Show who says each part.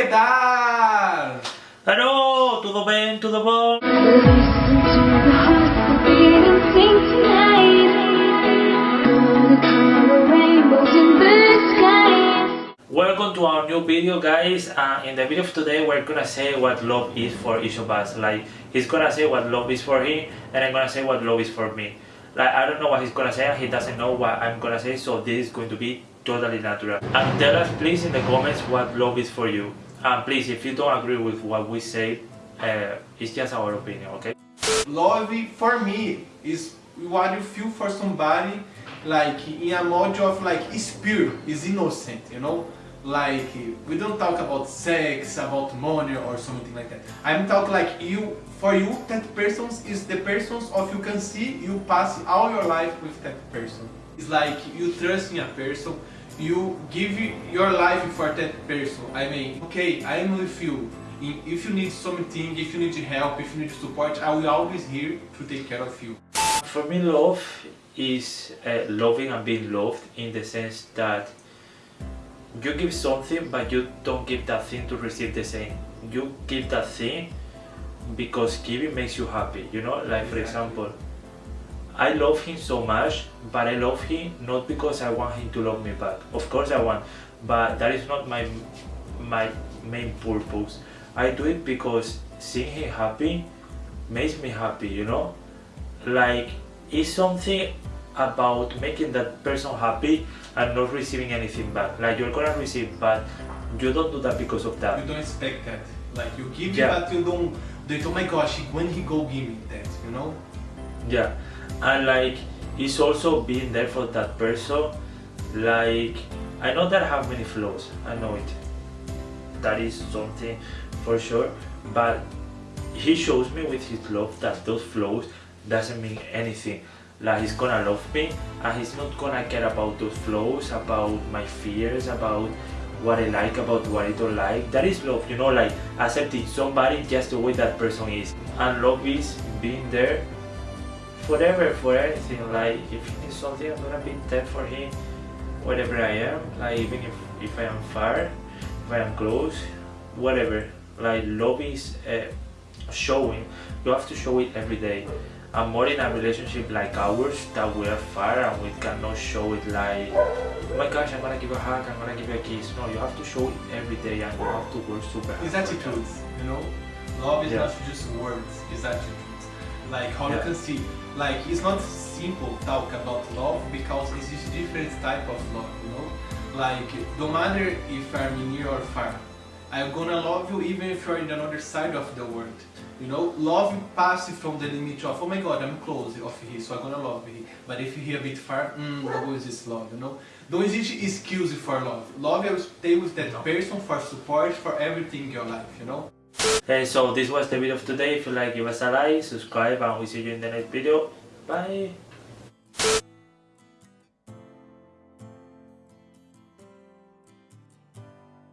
Speaker 1: que tal?
Speaker 2: Hello, tudo bem, tudo bom? Welcome to our new video guys. Uh, in the video of today we're gonna say what love is for each of us. Like he's gonna say what love is for him and I'm gonna say what love is for me. Like I don't know what he's gonna say and he doesn't know what I'm gonna say so this is going to be totally natural. And tell us please in the comments what love is for you and please if you don't agree with what we say uh, it's just our opinion okay
Speaker 1: Love for me is what you feel for somebody like in a mode of like is pure, is innocent, you know? Like we don't talk about sex, about money or something like that. I'm talking like you for you that person is the persons of you can see you pass all your life with that person. It's like you trust in a person, you give your life for that person. I mean, okay, I'm with you. If you need something, if you need help, if you need support, I will always here to take care of you.
Speaker 2: For me, love is uh, loving and being loved in the sense that you give something but you don't give that thing to receive the same. You give that thing because giving makes you happy, you know? Like for example, I love him so much, but I love him not because I want him to love me back. Of course I want, but that is not my my main purpose. I do it because seeing him happy makes me happy, you know? Like, it's something about making that person happy and not receiving anything back. Like, you're gonna receive, but you don't do that because of that.
Speaker 1: You don't expect that. Like, you give yeah. it, but you don't, they oh my gosh, when he go give me that, you know?
Speaker 2: Yeah, and like, it's also being there for that person. Like, I know that I have many flaws, I know it. That is something for sure, but he shows me with his love that those flaws doesn't mean anything. Like he's gonna love me and he's not gonna care about those flaws about my fears about what I like about what I don't like. That is love you know like accepting somebody just the way that person is. And love is being there forever for anything like if he needs something I'm gonna be there for him wherever I am like even if, if I am far if I am close whatever. Like love is uh, showing. You have to show it every day. I'm more in a relationship like ours that we are far and we cannot show it like oh my gosh i'm gonna give a hug i'm gonna give you a kiss. No you have to show it every day and you have to work super
Speaker 1: hard it's attitudes you know? Love is yeah. not just words it's attitudes like how yeah. you can see like it's not simple talk about love because it's just different type of love you know like no matter if i'm near or far i'm gonna love you even if you're in another side of the world you know, love passes from the limit of, oh my god, I'm close of him, so I'm gonna love him. But if you're a bit far, mm, what is this love, you know? Don't exist excuse for love. Love you stay with that person for support, for everything in your life, you know?
Speaker 2: Hey, so this was the video of today. If you like, give us a like, subscribe, and we'll see you in the next video. Bye!